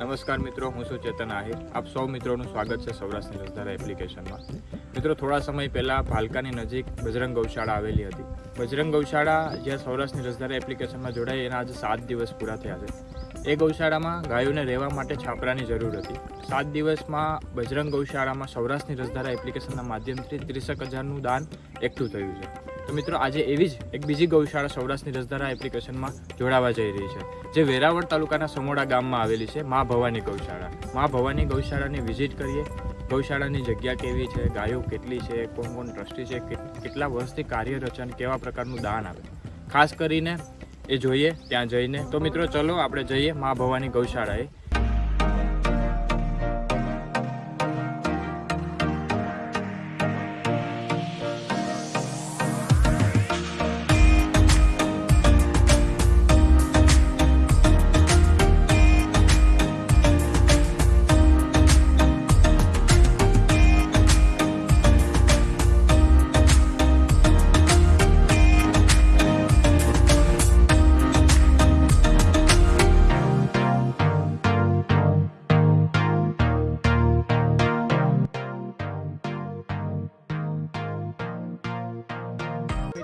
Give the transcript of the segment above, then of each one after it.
નમસ્કાર મિત્રો, હું છું ચેતન આહિર. આપ સૌ મિત્રોનું સ્વાગત છે સૌરાષ્ટ્રની રસધારા એપ્લિકેશનમાં. મિત્રો, થોડા સમય પહેલાં ભાલકાની નજીક બજરંગ ગૌશાળા આવેલી હતી. બજરંગ ગૌશાળા જ્યાં સૌરાષ્ટ્રની રસધારા એપ્લિકેશનમાં જોડાઈ એના આજે સાત દિવસ પૂરા થયા છે. એ ગૌશાળામાં ગાયોને રહેવા માટે છાપરાની જરૂર હતી. સાત દિવસમાં બજરંગ ગૌશાળામાં સૌરાષ્ટ્રની રસધારા એપ્લિકેશનના માધ્યમથી ત્રીસેક હજારનું દાન એકઠું થયું છે. તો મિત્રો આજે એવી જ એક બીજી ગૌશાળા સૌરાષ્ટ્રની રસધારા એપ્લિકેશનમાં જોડાવા જઈ રહી છે, જે વેરાવળ તાલુકાના સમોડા ગામમાં આવેલી છે મા ભવાની ગૌશાળા. મા ભવાની ગૌશાળાની વિઝિટ કરીએ, ગૌશાળાની જગ્યા કેવી છે, ગાયો કેટલી છે, કોણ કોણ ટ્રસ્ટી છે કેટલા વર્ષથી અને કેવા પ્રકારનું દાન આવે ખાસ કરીને એ જોઈએ, ત્યાં જઈને. તો મિત્રો ચલો આપણે જઈએ મા ભવાની ગૌશાળાએ.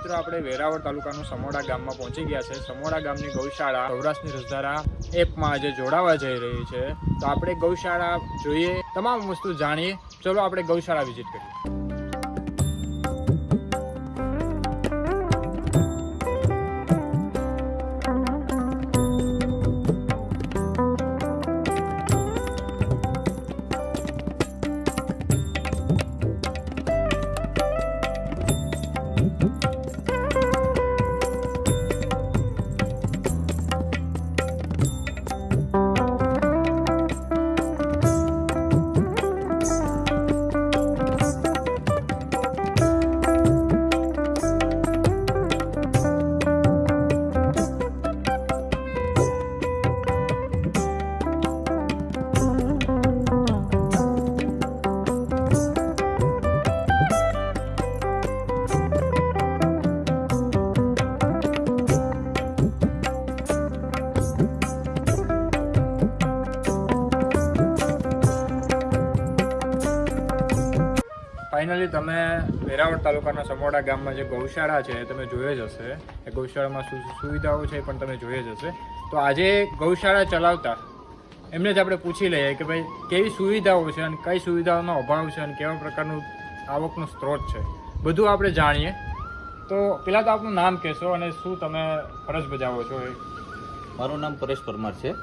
મિત્રો, આપણે વેરાવળ તાલુકાનું સમોડા ગામમાં પહોંચી ગયા છે. સમોડા ગામની ગૌશાળા સૌરાષ્ટ્રની રસધારા એપમાં આજે જોડાવા જઈ રહી છે. તો આપણે ગૌશાળા જોઈએ, તમામ વસ્તુ જાણીએ. ચલો આપણે ગૌશાળા વિઝિટ કરીએ. ફાઇનલી તમે વેરાવળ તાલુકાના સમોડા ગામમાં જે ગૌશાળા છે તમે જોઈ જ હશે. એ ગૌશાળામાં શું સુવિધાઓ છે પણ તમે જોઈ જ હશે. તો આજે ગૌશાળા ચલાવતા, એમને જ આપણે પૂછી લઈએ કે ભાઈ, કેવી સુવિધાઓ છે અને કઈ સુવિધાઓનો અભાવ છે અને કેવા પ્રકારનું આવકનો સ્ત્રોત છે. બધું આપણે જાણીએ. તો પહેલાં તો આપનું નામ કહેશો અને શું તમે ફરજ બજાવો છો એ? મારું નામ પરેશ પરમાર છે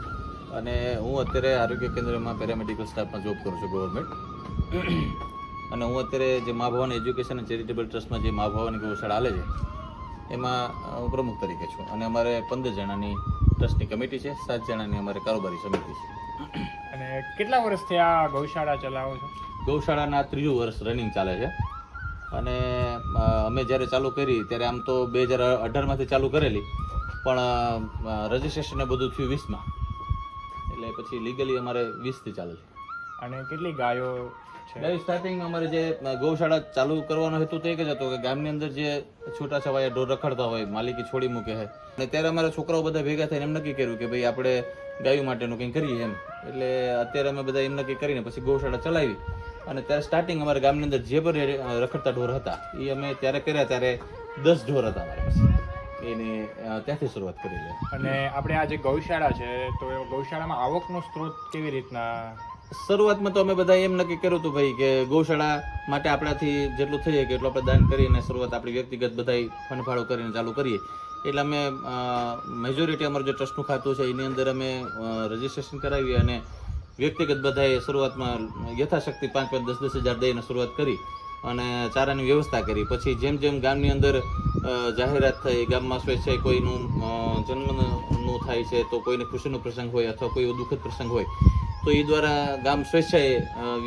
અને હું અત્યારે આરોગ્ય કેન્દ્રમાં પેરામેડિકલ સ્ટાફમાં જોબ કરું છું ગવર્મેન્ટ. અને હું અત્યારે જે મા ભવાની એજ્યુકેશન અને ચેરિટેબલ ટ્રસ્ટમાં જે મા ભવાની ગૌશાળા હાલે છે એમાં હું પ્રમુખ તરીકે છું. અને અમારે પંદર જણાની ટ્રસ્ટની કમિટી છે સાત જણાની અમારે કારોબારી સમિતિ છે. અને કેટલા વર્ષથી આ ગૌશાળા ચલાવો છો? ગૌશાળાના ત્રીજું વર્ષ રનિંગ ચાલે છે. અને અમે જ્યારે ચાલુ કરી ત્યારે આમ તો બે હજાર અઢારમાંથી ચાલુ કરેલી પણ રજિસ્ટ્રેશન બધું થયું વીસમાં. એટલે પછી લીગલી અમારે વીસથી ચાલે છે. અને કેટલી ગાયો છે. ગાય સ્ટાર્ટિંગ અમારે જે ગૌશાળા ચાલુ કરવાનો હેતુ તો એક જ હતો કે ગામની અંદર જે છૂટા છવાયા ઢોર રખડતા હોય માલિકી છોડી મૂકે છે અને ત્યારે અમારા છોકરાઓ બધા ભેગા થઈને એમ નક્કી કર્યું કે ભાઈ આપણે ગાયો માટેનું કંઈ કરીએ એમ. એટલે અત્યારે અમે બધા એમ નક્કી કરીને પછી ગૌશાળા ચલાવી. અને ત્યારે સ્ટાર્ટિંગ અમારા ગામની અંદર જે પણ રખડતા ઢોર હતા એ અમે ત્યારે કર્યા ત્યારે દસ ઢોર હતા અમારી પાસે. એને ત્યાંથી શરૂઆત કરી લે. અને આપણે આ જે ગૌશાળા છે તો ગૌશાળામાં આવકનો સ્ત્રોત કેવી રીતના શરૂઆતમાં તો અમે બધા એમ નક્કી કર્યું હતું ભાઈ કે ગૌશાળા માટે આપણાથી જેટલું થઈ શકે એટલું આપણે દાન કરીને શરૂઆત આપણી વ્યક્તિગત બધા ફંડફાળો કરીને ચાલુ કરીએ. એટલે અમે મેજોરિટી અમારું જે ટ્રસ્ટનું ખાતું છે એની અંદર અમે રજીસ્ટ્રેશન કરાવી અને વ્યક્તિગત બધાએ શરૂઆતમાં યથાશક્તિ પાંચ પાંચ દસ દસ હજાર દઈને શરૂઆત કરી અને ચારાની વ્યવસ્થા કરી. પછી જેમ જેમ ગામની અંદર જાહેરાત થઈ, ગામમાં સ્વેચ્છાએ કોઈનું જન્મનું થાય છે તો કોઈને ખુશીનો પ્રસંગ હોય અથવા કોઈ દુઃખદ પ્રસંગ હોય તો એ દ્વારા ગામ સ્વેચ્છાએ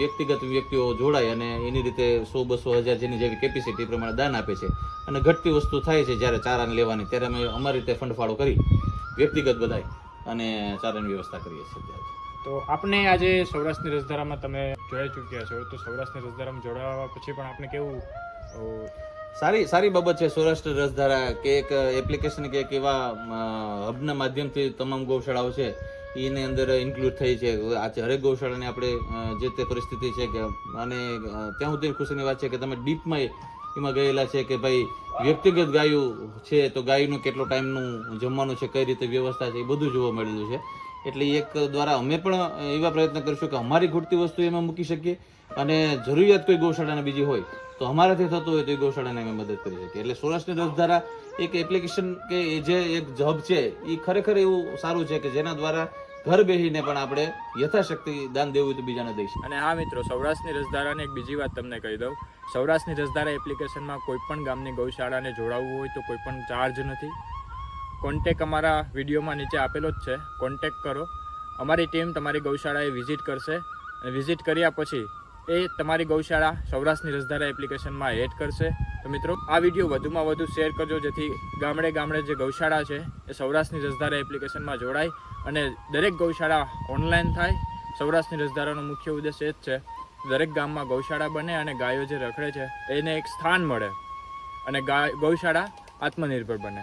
વ્યક્તિગત વ્યક્તિઓ જોડાય અને એની રીતે સો બસો હજાર જેની જેવી કેપેસિટી પ્રમાણે દાન આપે છે. અને ઘટતી વસ્તુ થાય છે જ્યારે ચારાને લેવાની ત્યારે અમે અમારી રીતે ફંડ ફાળો કરી વ્યક્તિગત બધાય અને ચારાની વ્યવસ્થા કરીએ છીએ તો આપને આજે સૌરાષ્ટ્રની રસધારામાં તમે જોઈ ચૂક્યા છો તો સૌરાષ્ટ્રની રસધારામાં જોડાવા પછી પણ આપને કેવું સારી સારી બાબત છે સૌરાષ્ટ્ર રસધારા કે એક એપ્લિકેશન કે એક એવા હબના માધ્યમથી તમામ ગૌશાળાઓ છે. એની અંદર ઇન્ક્લુડ થઈ છે. આજે હરેક ગૌશાળાની આપણે જે તે પરિસ્થિતિ છે કે, અને ત્યાં સુધી ખુશીની વાત છે કે તમે ડીપમાં એમાં ગયેલા છે કે ભાઈ વ્યક્તિગત ગાયું છે તો ગાયનું કેટલો ટાઈમનું જમવાનું છે, કઈ રીતે વ્યવસ્થા છે, એ બધું જોવા મળેલું છે. એટલે એક દ્વારા અમે પણ એવા પ્રયત્ન કરીશું કે અમારી ખૂટતી વસ્તુ એમાં મૂકી શકીએ અને જરૂરિયાત કોઈ ગૌશાળાને બીજી હોય તો અમારાથી થતું હોય તો એ ગૌશાળાને અમે મદદ કરી શકીએ. એટલે સૌરાષ્ટ્રની રસધારા એક એપ્લિકેશન કે જે એક જબ છે એ ખરેખર એવું સારું છે કે જેના દ્વારા ઘર બેસીને પણ આપણે યથાશક્તિ દાન દેવું તો બીજાને દઈશું અને હા મિત્રો, સૌરાષ્ટ્રની રસધારાની એક બીજી વાત તમને કહી દઉં. સૌરાષ્ટ્રની રસધારા એપ્લિકેશનમાં કોઈ પણ ગામની ગૌશાળાને જોડાવવું હોય તો કોઈ પણ ચાર્જ નથી. કોન્ટેક અમારા વિડીયોમાં નીચે આપેલો જ છે. કોન્ટેક કરો. અમારી ટીમ તમારી ગૌશાળાએ વિઝિટ કરશે. અને વિઝિટ કર્યા પછી એ તમારી ગૌશાળા સૌરાષ્ટ્રની રસધારા એપ્લિકેશનમાં એડ કરશે. તો મિત્રો, આ વીડિયો વધુમાં વધુ શેર કરજો, જેથી ગામડે ગામડે જે ગૌશાળા છે, એ સૌરાષ્ટ્રની રસધારા એપ્લિકેશનમાં જોડાય અને દરેક ગૌશાળા ઓનલાઈન થાય. સૌરાષ્ટ્રની રસધારાનો મુખ્ય ઉદ્દેશ એ જ છે, દરેક ગામમાં ગૌશાળા બને અને ગાયો જે રખડે છે, એને એક સ્થાન મળે અને ગૌશાળા આત્મનિર્ભર બને.